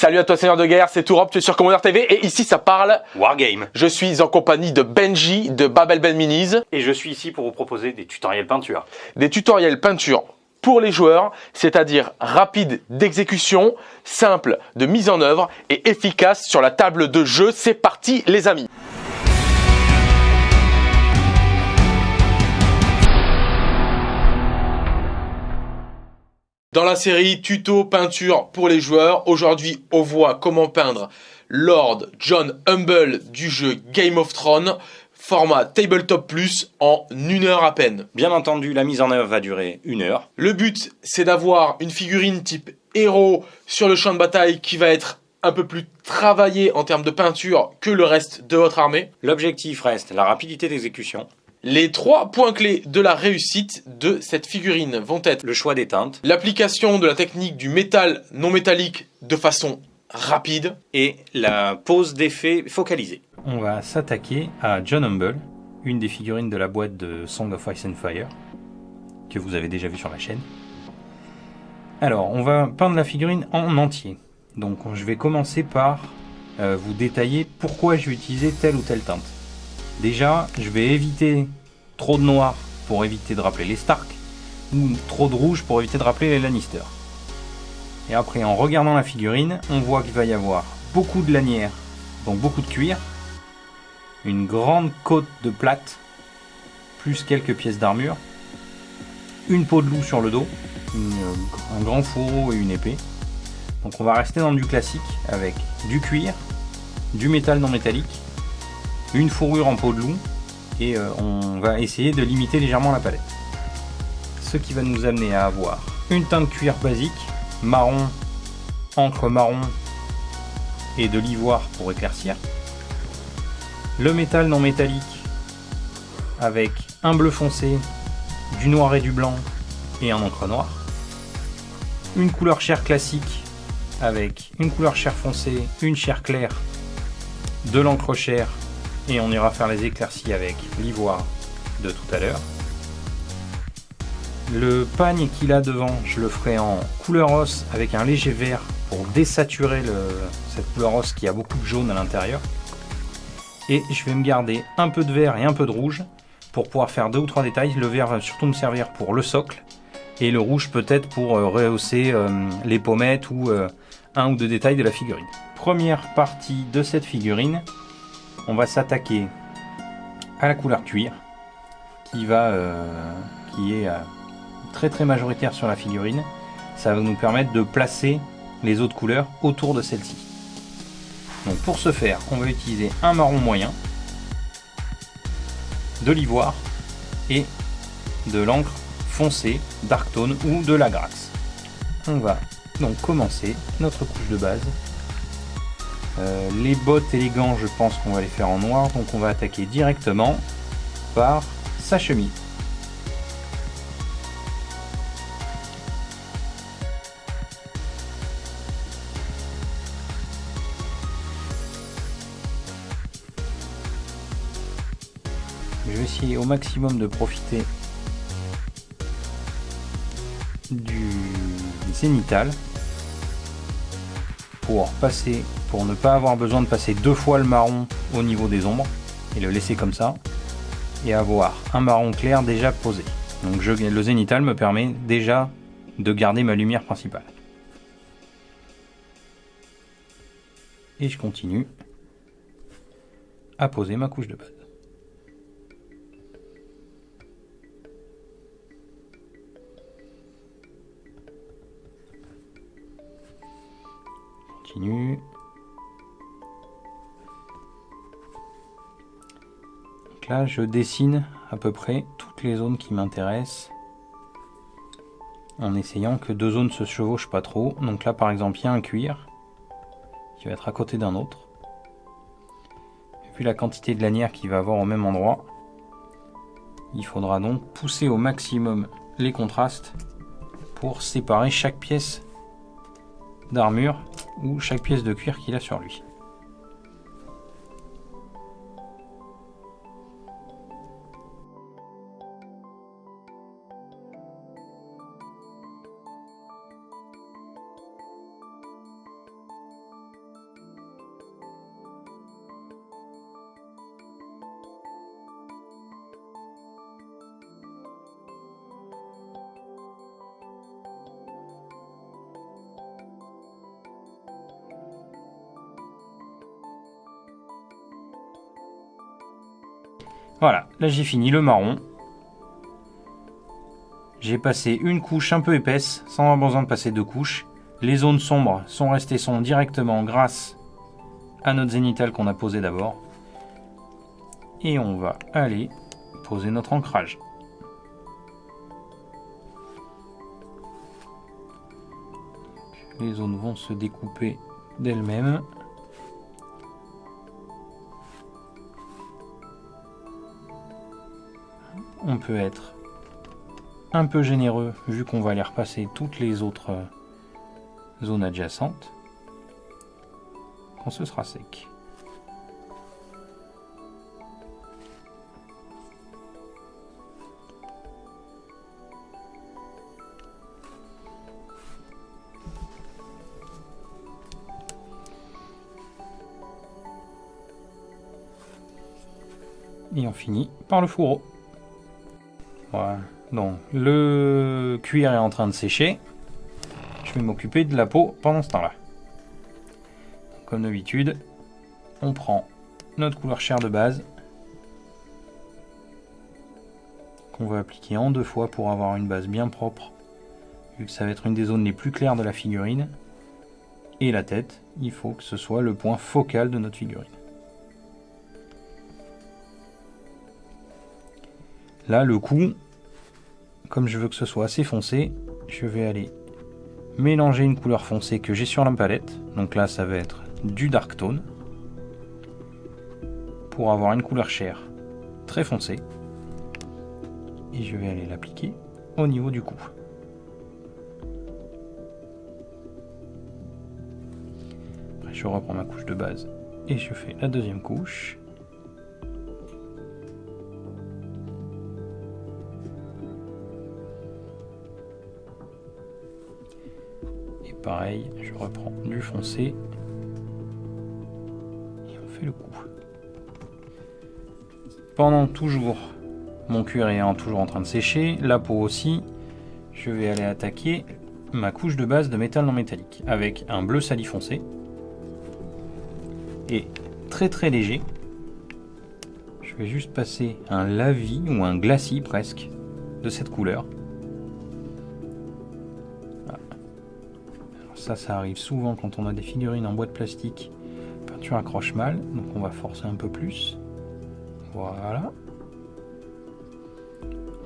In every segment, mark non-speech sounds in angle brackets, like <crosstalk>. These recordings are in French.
Salut à toi Seigneur de guerre, c'est Tourop, tu es sur Commander TV et ici ça parle Wargame. Je suis en compagnie de Benji de Babel Ben Minis, Et je suis ici pour vous proposer des tutoriels peinture. des tutoriels peinture pour les joueurs, c'est-à-dire rapide d'exécution, simple de mise en œuvre et efficace sur la table de jeu. C'est parti les amis Dans la série tuto peinture pour les joueurs, aujourd'hui on voit comment peindre Lord John Humble du jeu Game of Thrones, format Tabletop Plus en une heure à peine. Bien entendu, la mise en œuvre va durer une heure. Le but, c'est d'avoir une figurine type héros sur le champ de bataille qui va être un peu plus travaillée en termes de peinture que le reste de votre armée. L'objectif reste la rapidité d'exécution, Les trois points clés de la réussite de cette figurine vont être le choix des teintes l'application de la technique du métal non métallique de façon rapide, et la pose d'effet focalisée. On va s'attaquer à John Humble, une des figurines de la boîte de Song of Ice and Fire, que vous avez déjà vu sur la chaîne. Alors, on va peindre la figurine en entier. Donc, je vais commencer par euh, vous détailler pourquoi je vais utiliser telle ou telle teinte. Déjà, je vais éviter trop de noir pour éviter de rappeler les Stark, ou trop de rouge pour éviter de rappeler les Lannister. Et après, en regardant la figurine, on voit qu'il va y avoir beaucoup de lanières, donc beaucoup de cuir, une grande côte de plate, plus quelques pièces d'armure, une peau de loup sur le dos, une- un grand fourreau et une épée. Donc on va rester dans du classique avec du cuir, du métal non métallique, une fourrure en peau de loup et euh, on va essayer de limiter légèrement la palette. Ce qui va nous amener à avoir une teinte cuir basique, marron, encre marron et de l'ivoire pour éclaircir. Le métal non métallique avec un bleu foncé, du noir et du blanc et un encre noire. Une couleur chair classique avec une couleur chair foncée, une chair claire, de l'encre chair et on ira faire les éclaircies avec l'ivoire de tout à l'heure. Le pagne qu'il a devant, je le ferai en couleur os avec un léger vert pour désaturer cette couleur os qui a beaucoup de jaune à l'intérieur. Et je vais me garder un peu de vert et un peu de rouge pour pouvoir faire deux ou trois détails. Le vert va surtout me servir pour le socle et le rouge peut-être pour euh, rehausser euh, les pommettes ou euh, un ou deux détails de la figurine. Première partie de cette figurine, on va s'attaquer à la couleur cuir qui va euh, qui est euh, très très majoritaire sur la figurine. Ça va nous permettre de placer les autres couleurs autour de celle-ci. Pour ce faire, on va utiliser un marron moyen, de l'ivoire et de l'encre foncée, dark tone ou de la grasse. On va donc commencer notre couche de base. Euh, les bottes et les gants, je pense qu'on va les faire en noir, donc on va attaquer directement par sa chemise. Je vais essayer au maximum de profiter du zénital pour passer, pour ne pas avoir besoin de passer deux fois le marron au niveau des ombres et le laisser comme ça et avoir un marron clair déjà posé. Donc le zénital me permet déjà de garder ma lumière principale. Et je continue à poser ma couche de base. Continue. Là, je dessine à peu près toutes les zones qui m'intéressent en essayant que deux zones se chevauchent pas trop. Donc là, par exemple, il y a un cuir qui va être à côté d'un autre. Vu la quantité de lanières qu'il va avoir au même endroit, il faudra donc pousser au maximum les contrastes pour séparer chaque pièce d'armure ou chaque pièce de cuir qu'il a sur lui. Là j'ai fini le marron. J'ai passé une couche un peu épaisse, sans avoir besoin de passer deux couches. Les zones sombres sont restées sombres directement grâce à notre zénithal qu'on a posé d'abord. Et on va aller poser notre ancrage. Les zones vont se découper d'elles-mêmes. On peut être un peu généreux vu qu'on va aller repasser toutes les autres zones adjacentes quand ce sera sec. Et on finit par le fourreau. Voilà. Donc le cuir est en train de sécher. Je vais m'occuper de la peau pendant ce temps-là. Comme d'habitude, on prend notre couleur chair de base qu'on va appliquer en deux fois pour avoir une base bien propre vu que ça va être une des zones les plus claires de la figurine et la tête, il faut que ce soit le point focal de notre figurine. Là, le cou, comme je veux que ce soit assez foncé, je vais aller mélanger une couleur foncée que j'ai sur la palette. Donc là, ça va être du dark tone pour avoir une couleur chair très foncée. Et je vais aller l'appliquer au niveau du cou. Après, je reprends ma couche de base et je fais la deuxième couche. Pareil, je reprends du foncé. Et on fait le coup. Pendant toujours mon cuir est toujours en train de sécher, la peau aussi, je vais aller attaquer ma couche de base de métal non métallique avec un bleu sali foncé. Et très très léger. Je vais juste passer un lavis ou un glacis presque de cette couleur ça, arrive souvent quand on a des figurines en bois de plastique. La peinture accroche mal, donc on va forcer un peu plus. Voilà.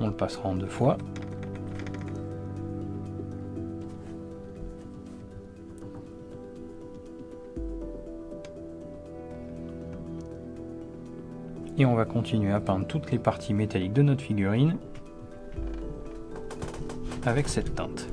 On le passera en deux fois. Et on va continuer à peindre toutes les parties métalliques de notre figurine avec cette teinte.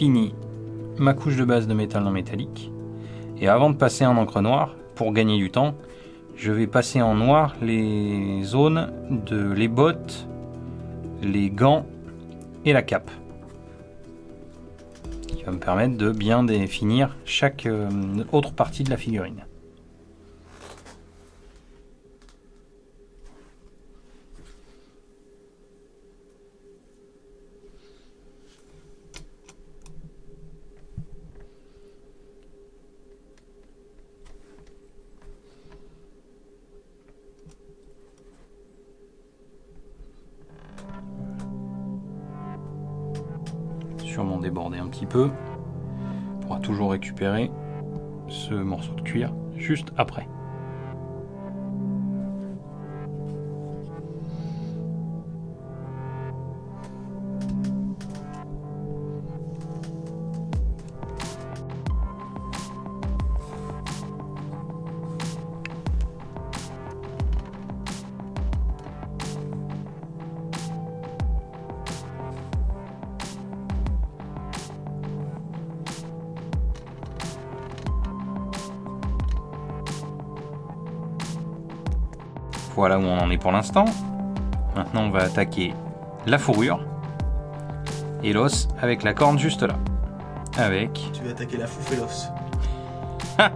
Fini ma couche de base de métal non métallique. Et avant de passer en encre noire, pour gagner du temps, je vais passer en noir les zones de les bottes, les gants et la cape. Qui va me permettre de bien définir chaque euh, autre partie de la figurine. Juste après. Voilà où on en est pour l'instant. Maintenant, on va attaquer la fourrure et l'os avec la corne juste là. Avec, Tu vas attaquer la fouf et l'os. <laughs>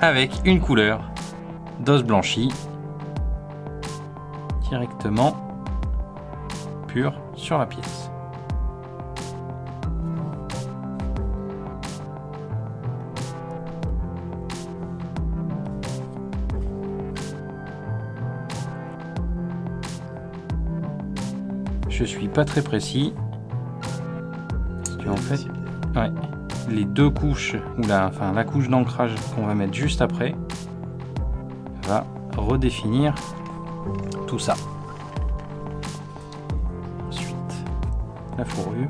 avec une couleur d'os blanchi directement pur sur la pièce. Je suis pas très précis. Parce que, en fait. Les deux couches, ou la, enfin, la couche d'ancrage qu'on va mettre juste après, va redéfinir tout ça. Ensuite, la fourrure.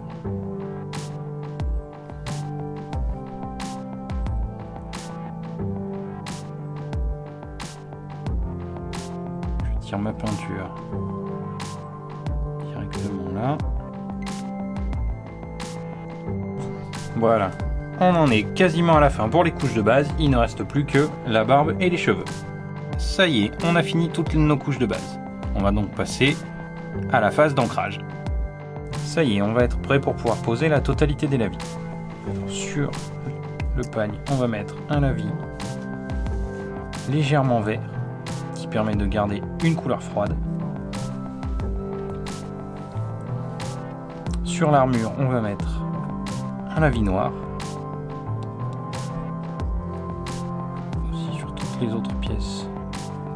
Je tire ma peinture Voilà. On en est quasiment à la fin pour les couches de base, il ne reste plus que la barbe et les cheveux. Ça y est, on a fini toutes nos couches de base. On va donc passer à la phase d'ancrage. Ça y est, on va être prêt pour pouvoir poser la totalité des lavis. Sur le pagne, on va mettre un lavis légèrement vert qui permet de garder une couleur froide. Sur l'armure, on va mettre un lavis noir. Aussi sur toutes les autres pièces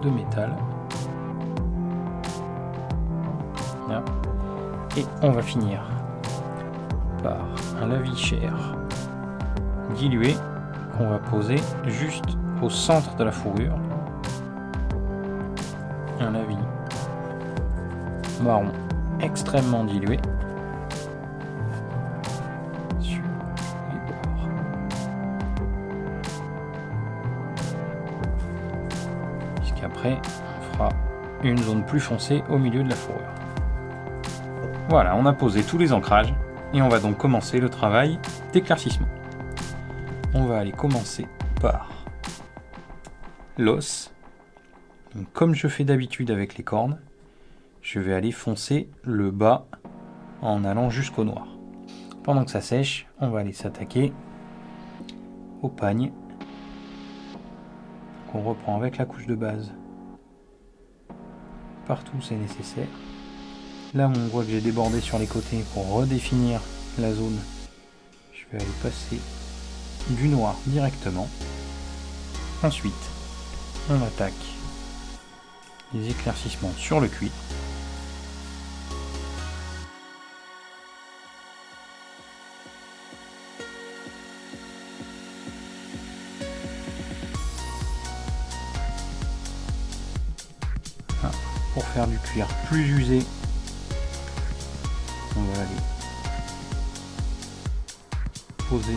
de métal. Et on va finir par un lavis chair dilué qu'on va poser juste au centre de la fourrure. Un lavis marron extrêmement dilué On fera une zone plus foncée au milieu de la fourrure. Voilà, on a posé tous les ancrages et on va donc commencer le travail d'éclaircissement. On va aller commencer par l'os. Comme je fais d'habitude avec les cornes, je vais aller foncer le bas en allant jusqu'au noir. Pendant que ça sèche, on va aller s'attaquer au pagne qu'on reprend avec la couche de base partout c'est nécessaire. Là, on voit que j'ai débordé sur les côtés pour redéfinir la zone. Je vais aller passer du noir directement. Ensuite, on attaque les éclaircissements sur le cuir. Pour faire du cuir plus usé, on va aller poser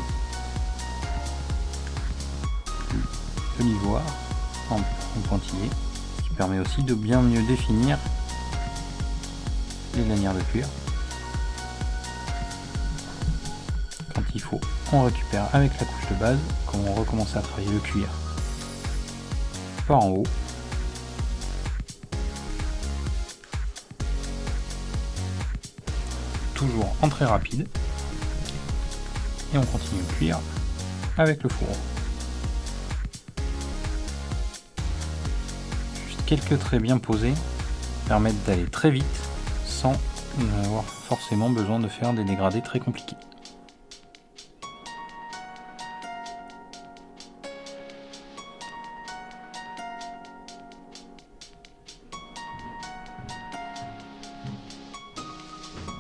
de l'ivoire en, en pointillé, qui permet aussi de bien mieux définir les lanières de cuir. Quand il faut, on récupère avec la couche de base, quand on recommence à travailler le cuir par en haut. En très rapide. Et on continue le cuir avec le fourreau. Juste quelques traits bien posés permettent d'aller très vite sans avoir forcément besoin de faire des dégradés très compliqués.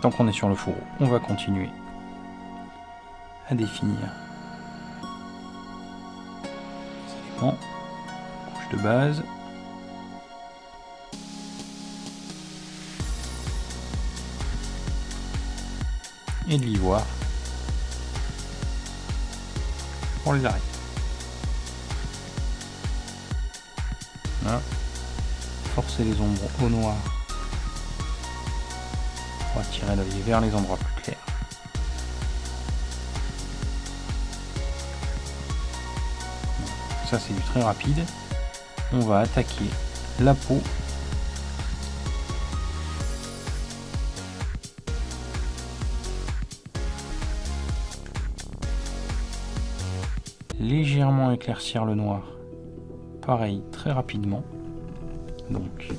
Tant qu'on est sur le fourreau, on va continuer à définir. Les éléments, couche de base, et de l'ivoire. Pour les arrêts. Voilà. Forcer les ombres au noir vers les endroits plus clairs. Ça c'est du très rapide. On va attaquer la peau légèrement éclaircir le noir pareil très rapidement donc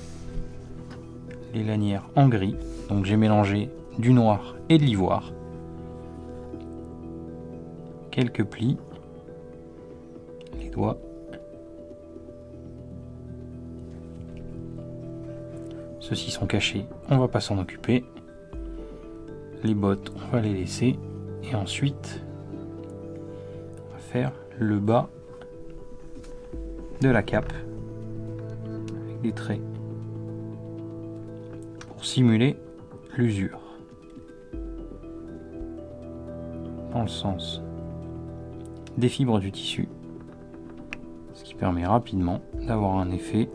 les lanières en gris donc j'ai mélangé du noir et de l'ivoire. Quelques plis. Les doigts. Ceux-ci sont cachés. On va pas s'en occuper. Les bottes on va les laisser. Et ensuite on va faire le bas de la cape. Avec des traits. Pour simuler l'usure dans le sens des fibres du tissu ce qui permet rapidement d'avoir un effet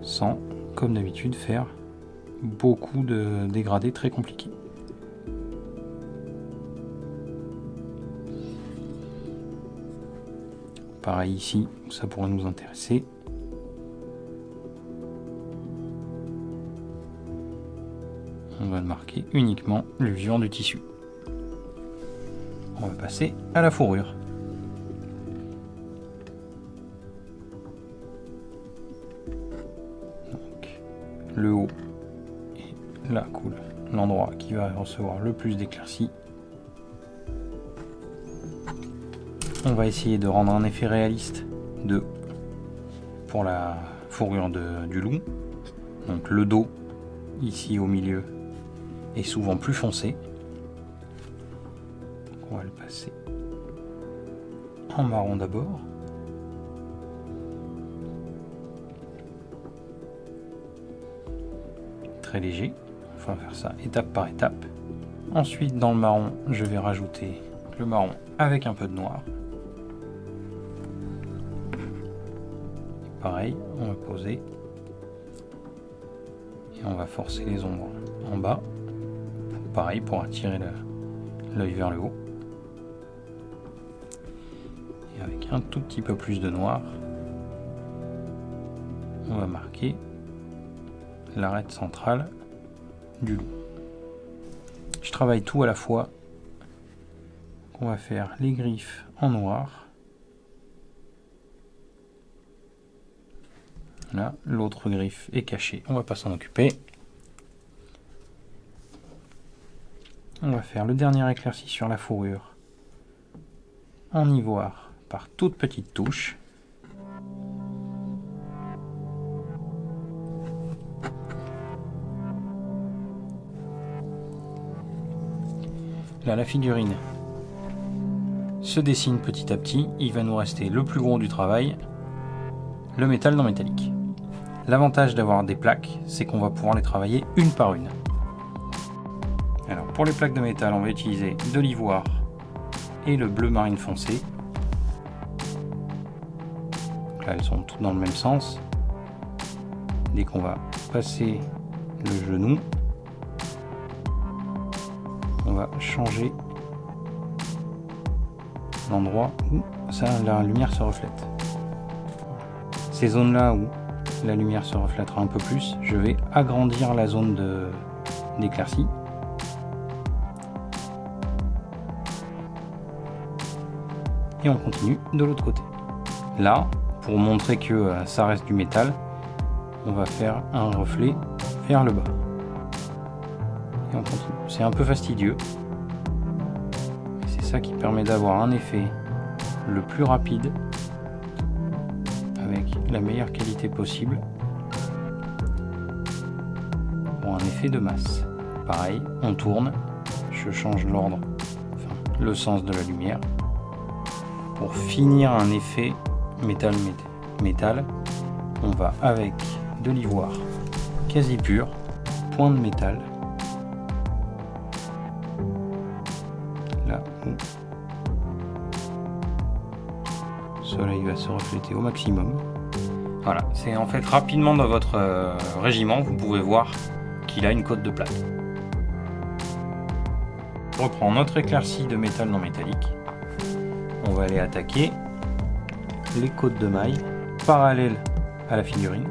sans comme d'habitude faire beaucoup de dégradés très compliqués Pareil ici, ça pourrait nous intéresser. Va marquer uniquement l'usure du tissu. On va passer à la fourrure. Le haut et là coule l'endroit qui va recevoir le plus d'éclaircies On va essayer de rendre un effet réaliste de pour la fourrure de, du loup. Donc le dos, ici au milieu, est souvent plus foncé. on va le passer en marron d'abord. Très léger. On va faire ça étape par étape. Ensuite, dans le marron, je vais rajouter le marron avec un peu de noir. pareil, on va poser et on va forcer les ombres en bas, pareil pour attirer l'œil vers le haut. Et avec un tout petit peu plus de noir, on va marquer l'arête centrale du loup. Je travaille tout à la fois. On va faire les griffes en noir Là, l'autre griffe est cachée. On va pas s'en occuper. On va faire le dernier éclairci sur la fourrure en ivoire par toutes petites touches. Là, la figurine se dessine petit à petit. Il va nous rester le plus gros du travail, le métal non métallique. L'avantage d'avoir des plaques, c'est qu'on va pouvoir les travailler une par une. Alors pour les plaques de métal, on va utiliser de l'ivoire et le bleu marine foncé. là, elles sont toutes dans le même sens. Dès qu'on va passer le genou, on va changer l'endroit où ça, la lumière se reflète. Ces zones-là où la lumière se reflètera un peu plus, je vais agrandir la zone d'éclaircie. Et on continue de l'autre côté. Là, pour montrer que euh, ça reste du métal, on va faire un reflet vers le bas. Et on continue. C'est un peu fastidieux. C'est ça qui permet d'avoir un effet le plus rapide la meilleure qualité possible pour un effet de masse. Pareil, on tourne, je change l'ordre, enfin, le sens de la lumière. Pour finir un effet métal, métal, on va avec de l'ivoire quasi pur, point de métal, là où le soleil va se refléter au maximum. Voilà, c'est en fait rapidement dans votre euh, régiment, vous pouvez voir qu'il a une côte de plaque. On reprend notre éclaircie de métal non métallique. On va aller attaquer les côtes de mailles parallèles à la figurine.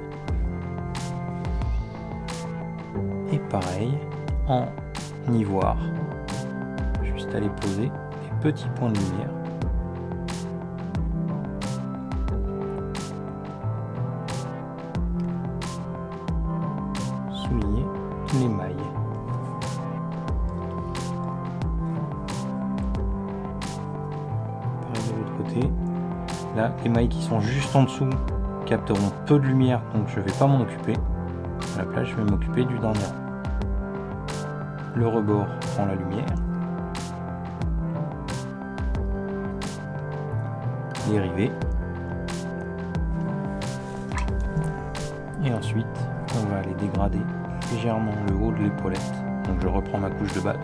Et pareil, en ivoire, juste les poser des petits points de lumière. Les mailles qui sont juste en dessous capteront peu de lumière, donc je ne vais pas m'en occuper. À la place, je vais m'occuper du dernier. Le rebord prend la lumière. Les rivets. Et ensuite, on va aller dégrader légèrement le haut de l'épaulette. Donc je reprends ma couche de base.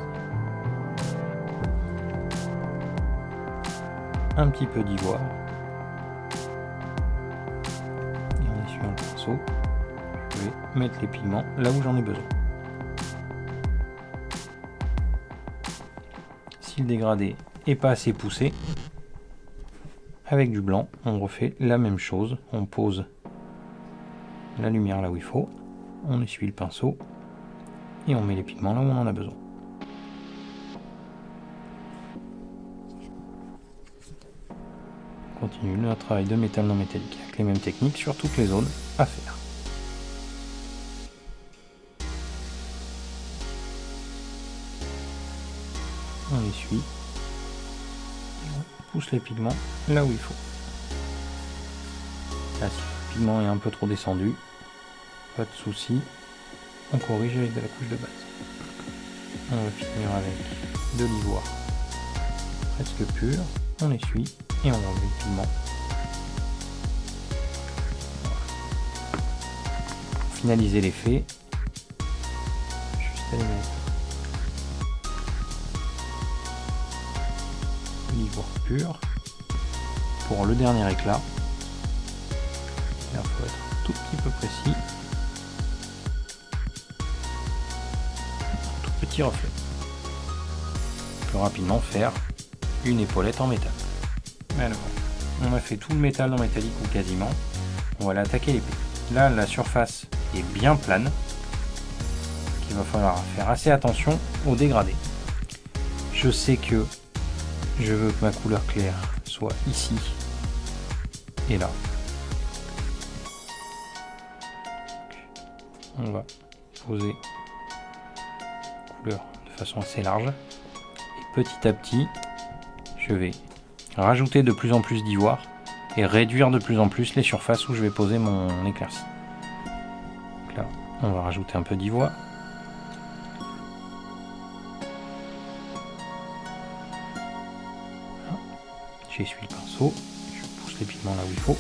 Un petit peu d'ivoire. Je vais mettre les pigments là où j'en ai besoin. Si le dégradé est pas assez poussé, avec du blanc, on refait la même chose. On pose la lumière là où il faut, on essuie le pinceau et on met les pigments là où on en a besoin. On continue notre travail de métal non métallique avec les mêmes techniques sur toutes les zones faire. On essuie on pousse les pigments là où il faut. Là, si le pigment est un peu trop descendu, pas de souci, on corrige avec de la couche de base. On va finir avec de l'ivoire presque pur, on essuie et on enlève le pigment. Finaliser l'effet, juste à les pur pour le dernier éclat. Il faut être un tout petit peu précis. Un tout petit reflet. Plus rapidement faire une épaulette en métal. Alors, on a fait tout le métal en métallique ou quasiment. On va aller attaquer l'épée. Là, la surface est bien plane. Il va falloir faire assez attention au dégradé. Je sais que je veux que ma couleur claire soit ici et là. On va poser couleur de façon assez large. Et petit à petit, je vais rajouter de plus en plus d'ivoire et réduire de plus en plus les surfaces où je vais poser mon éclaircie. On va rajouter un peu d'ivoire. J'essuie le pinceau, je pousse les pigments là où il faut.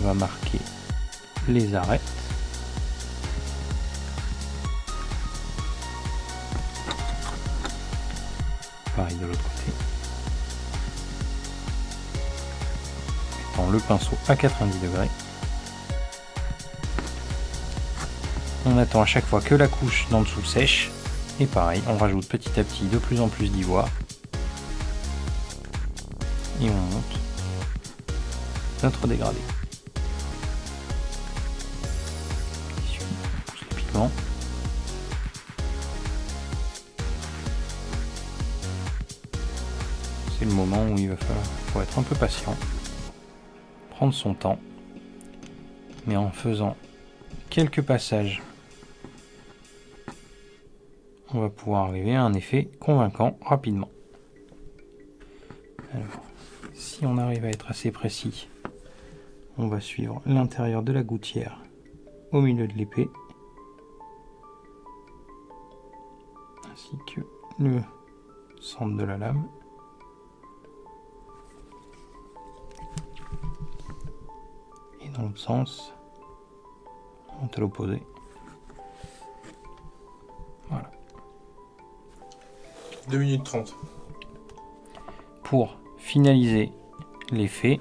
On va marquer les arêtes. Pareil de l'autre côté. Le pinceau à 90 degrés. On attend à chaque fois que la couche d'en dessous sèche. Et pareil, on rajoute petit à petit de plus en plus d'ivoire. Et on monte notre dégradé. C'est le moment où il va falloir être un peu patient, prendre son temps, mais en faisant quelques passages on va pouvoir arriver à un effet convaincant rapidement. Si on arrive à être assez précis, on va suivre l'intérieur de la gouttière au milieu de l'épée, ainsi que le centre de la lame. Sens, on à l'opposé. 2 minutes 30. Pour finaliser l'effet,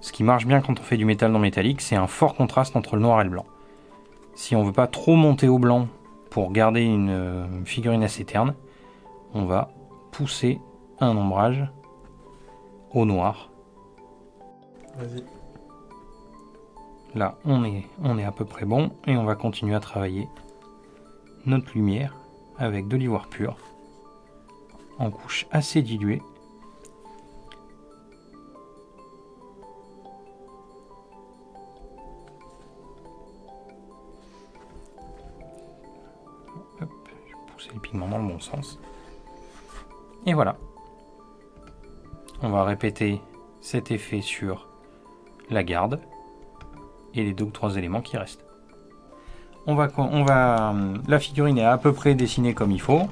ce qui marche bien quand on fait du métal non métallique, c'est un fort contraste entre le noir et le blanc. Si on veut pas trop monter au blanc pour garder une euh, figurine assez terne, on va pousser un ombrage au noir. Vas-y. Là, on est, on est à peu près bon et on va continuer à travailler notre lumière avec de l'ivoire pur en couche assez diluée. Je vais pousser les pigments dans le bon sens. Et voilà. On va répéter cet effet sur la garde et les deux ou trois éléments qui restent. On va, on va, la figurine est à peu près dessinée comme il faut.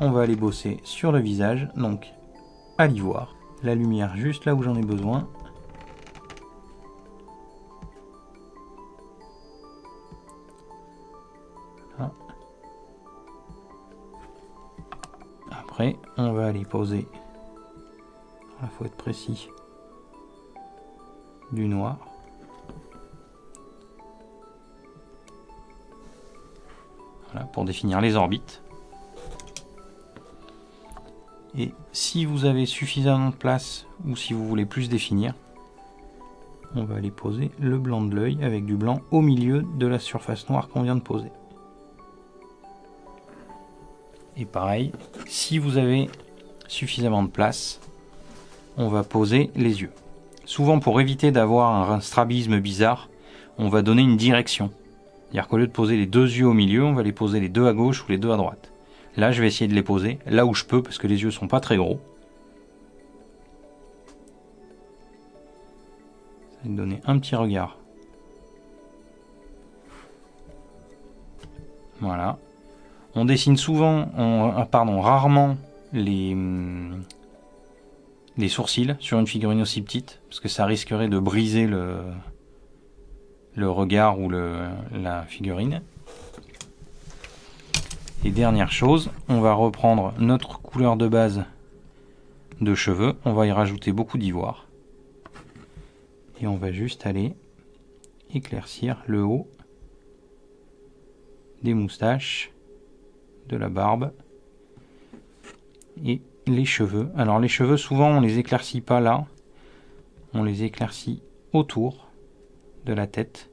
On va aller bosser sur le visage, donc à l'ivoire. La lumière juste là où j'en ai besoin. Après, on va aller poser, il faut être précis, du noir. Pour définir les orbites. Et si vous avez suffisamment de place ou si vous voulez plus définir, on va aller poser le blanc de l'œil avec du blanc au milieu de la surface noire qu'on vient de poser. Et pareil, si vous avez suffisamment de place, on va poser les yeux. Souvent pour éviter d'avoir un strabisme bizarre, on va donner une direction. C'est-à-dire qu'au lieu de poser les deux yeux au milieu, on va les poser les deux à gauche ou les deux à droite. Là, je vais essayer de les poser là où je peux parce que les yeux sont pas très gros. Ça va me donner un petit regard. Voilà. On dessine souvent, on, pardon, rarement hum, les sourcils sur une figurine aussi petite parce que ça risquerait de briser le, le regard ou le, la figurine. Et dernière chose, on va reprendre notre couleur de base de cheveux, on va y rajouter beaucoup d'ivoire. Et on va juste aller éclaircir le haut des moustaches, de la barbe et les cheveux. Alors les cheveux, souvent on les éclaircit pas là, on les éclaircit autour de la tête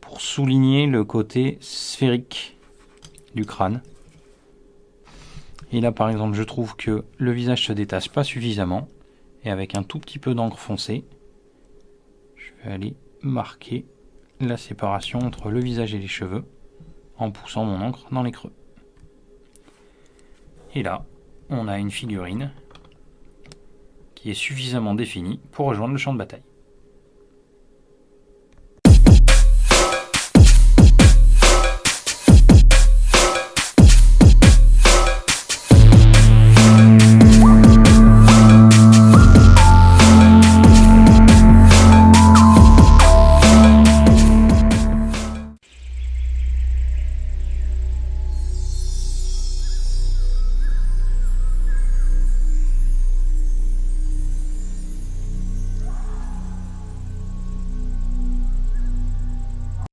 pour souligner le côté sphérique du crâne. Et là par exemple je trouve que le visage se détache pas suffisamment et avec un tout petit peu d'encre foncée je vais aller marquer la séparation entre le visage et les cheveux en poussant mon encre dans les creux. Et là, on a une figurine qui est suffisamment définie pour rejoindre le champ de bataille.